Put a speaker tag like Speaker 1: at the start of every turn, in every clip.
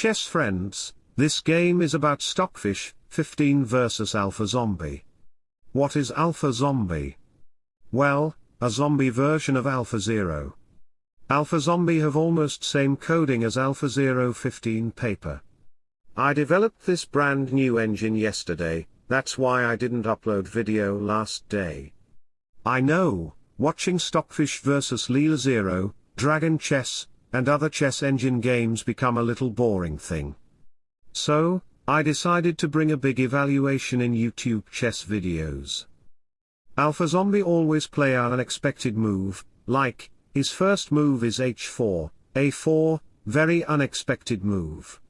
Speaker 1: chess friends, this game is about Stockfish, 15 versus Alpha Zombie. What is Alpha Zombie? Well, a zombie version of Alpha Zero. Alpha Zombie have almost same coding as Alpha Zero 15 paper. I developed this brand new engine yesterday, that's why I didn't upload video last day. I know, watching Stockfish vs Leela Zero, Dragon Chess, and other chess engine games become a little boring thing. So, I decided to bring a big evaluation in YouTube chess videos. Alpha Zombie always play an unexpected move, like, his first move is h4, a4, very unexpected move.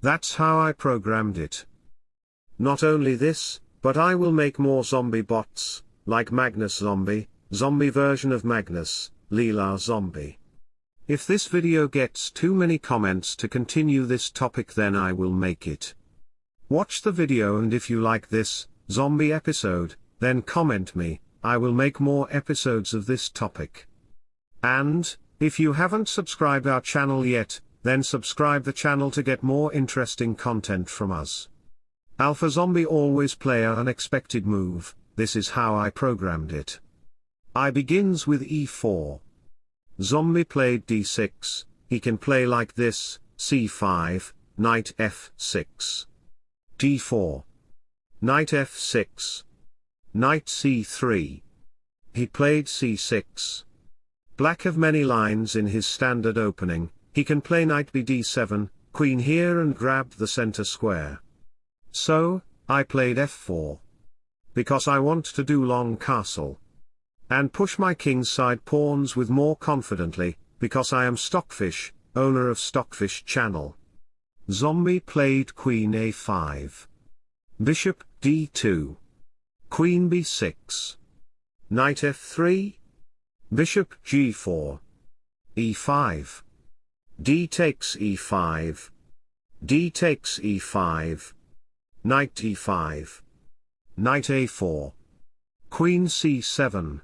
Speaker 1: That's how I programmed it. Not only this, but I will make more zombie bots, like Magnus Zombie, zombie version of Magnus, Leela Zombie. If this video gets too many comments to continue this topic then I will make it. Watch the video and if you like this, zombie episode, then comment me, I will make more episodes of this topic. And, if you haven't subscribed our channel yet, then subscribe the channel to get more interesting content from us. Alpha Zombie always play an unexpected move, this is how I programmed it. I begins with e4. Zombie played d6, he can play like this, c5, knight f6 d4. Knight f6. Knight c3. He played c6. Black have many lines in his standard opening, he can play knight bd7, queen here and grab the center square. So, I played f4. Because I want to do long castle. And push my kingside pawns with more confidently, because I am Stockfish, owner of Stockfish channel. Zombie played queen a5. Bishop d2. Queen b6. Knight f3. Bishop g4. e5. d takes e5. d takes e5. Knight e5. Knight a4. Queen c7.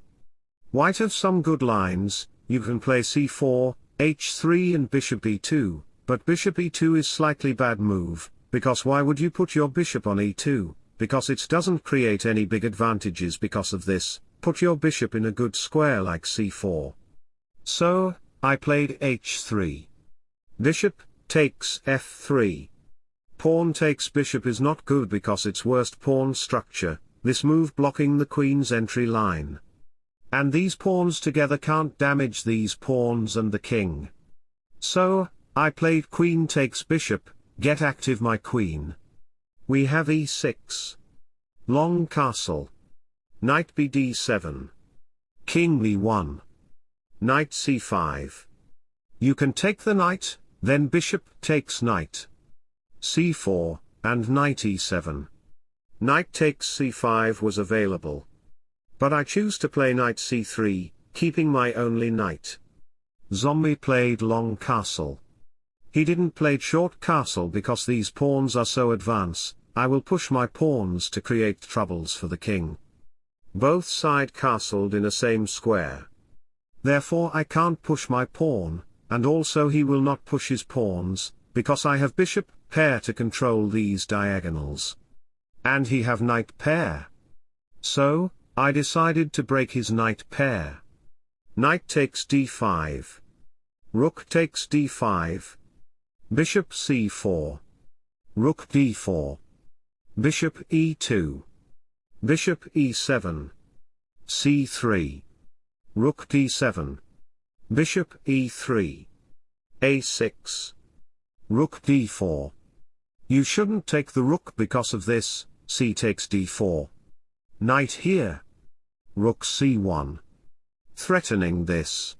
Speaker 1: White have some good lines, you can play c4, h3 and bishop e2, but bishop e2 is slightly bad move, because why would you put your bishop on e2, because it doesn't create any big advantages because of this, put your bishop in a good square like c4. So, I played h3. Bishop, takes f3. Pawn takes bishop is not good because it's worst pawn structure, this move blocking the queen's entry line. And these pawns together can't damage these pawns and the king. So, I played queen takes bishop, get active my queen. We have e6. Long castle. Knight bd7. King b1. Knight c5. You can take the knight, then bishop takes knight. c4, and knight e7. Knight takes c5 was available. But I choose to play knight c3, keeping my only knight. Zombie played long castle. He didn't play short castle because these pawns are so advanced, I will push my pawns to create troubles for the king. Both side castled in a same square. Therefore I can't push my pawn, and also he will not push his pawns, because I have bishop pair to control these diagonals. And he have knight pair. So, I decided to break his knight pair. Knight takes d5. Rook takes d5, Bishop c4. Rook d4. Bishop e2. Bishop e7. c3. Rook d7. Bishop e3. a6. Rook d4. You shouldn't take the rook because of this, c takes d4. Knight here. Rook c1. Threatening this.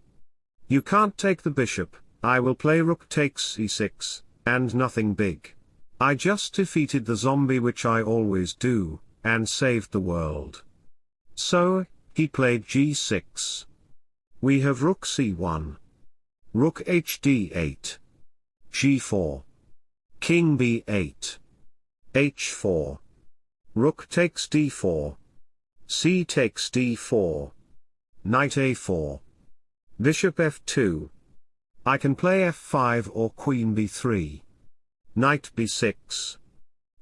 Speaker 1: You can't take the bishop, I will play rook takes e6, and nothing big. I just defeated the zombie which I always do, and saved the world. So, he played g6. We have rook c1. Rook hd8. g4. King b8. h4. Rook takes d4. C takes d4. Knight a4. Bishop f2. I can play f5 or queen b3. knight b6.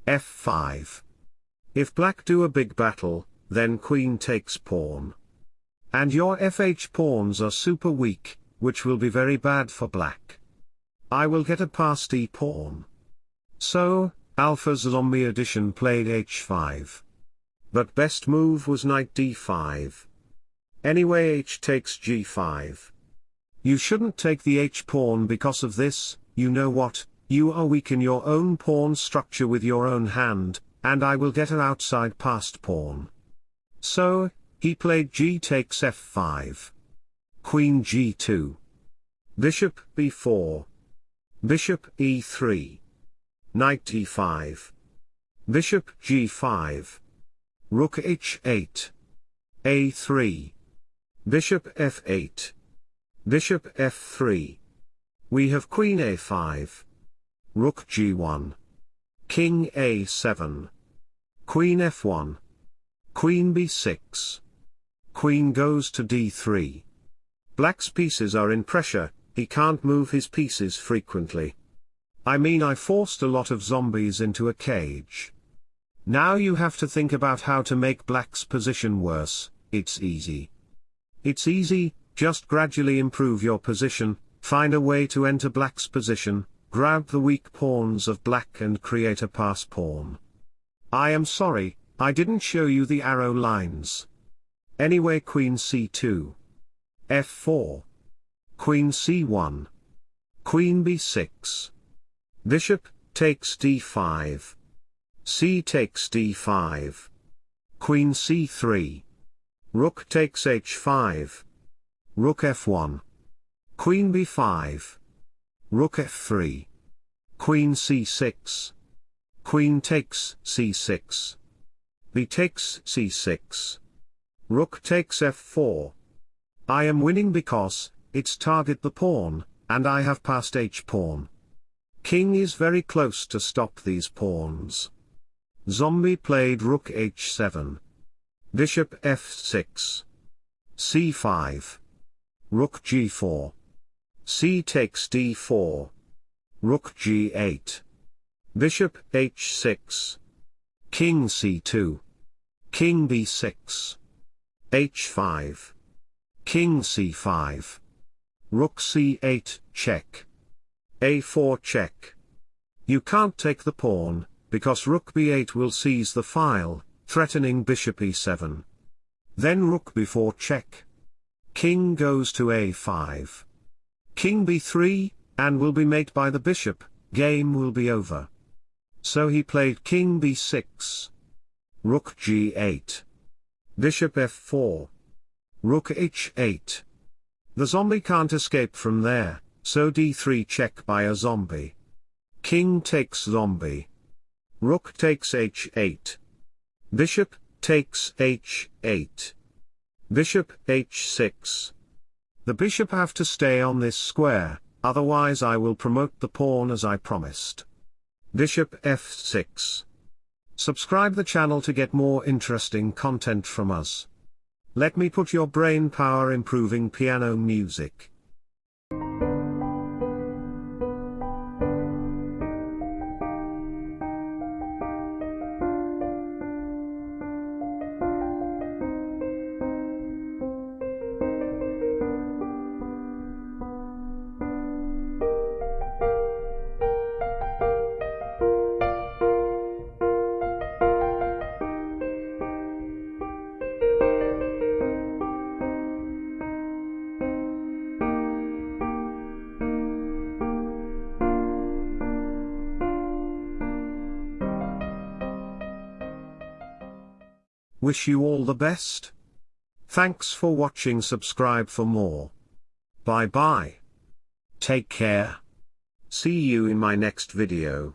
Speaker 1: f5. If black do a big battle, then queen takes pawn. And your fh pawns are super weak, which will be very bad for black. I will get a passed e pawn. So, Alpha Zombie Edition played h5. But best move was knight d5. Anyway h takes g5. You shouldn't take the h-pawn because of this, you know what, you are weak in your own pawn structure with your own hand, and I will get an outside passed pawn. So, he played g takes f5. Queen g2. Bishop b4. Bishop e3. Knight e5. Bishop g5. Rook h8. a3. Bishop f8. Bishop f3. We have queen a5. Rook g1. King a7. Queen f1. Queen b6. Queen goes to d3. Black's pieces are in pressure, he can't move his pieces frequently. I mean I forced a lot of zombies into a cage. Now you have to think about how to make black's position worse, it's easy. It's easy, just gradually improve your position, find a way to enter black's position, grab the weak pawns of black and create a pass pawn. I am sorry, I didn't show you the arrow lines. Anyway queen c2. f4. Queen c1. Queen b6. Bishop, takes d5. C takes d5. Queen c3. Rook takes h5. Rook f1. Queen b5. Rook f3. Queen c6. Queen takes c6. B takes c6. Rook takes f4. I am winning because, it's target the pawn, and I have passed h-pawn. King is very close to stop these pawns. Zombie played rook h7. Bishop f6. c5. Rook g4. c takes d4. Rook g8. Bishop h6. King c2. King b6. h5. King c5. Rook c8, check. a4 check. You can't take the pawn, because rook b8 will seize the file, threatening bishop e7. Then rook b4 check. King goes to a5. King b3, and will be mate by the bishop, game will be over. So he played king b6. Rook g8. Bishop f4. Rook h8. The zombie can't escape from there, so d3 check by a zombie. King takes zombie. Rook takes h8. Bishop, takes h8. Bishop h6. The bishop have to stay on this square, otherwise I will promote the pawn as I promised. Bishop f6. Subscribe the channel to get more interesting content from us. Let me put your brain power improving piano music. Wish you all the best. Thanks for watching subscribe for more. Bye bye. Take care. See you in my next video.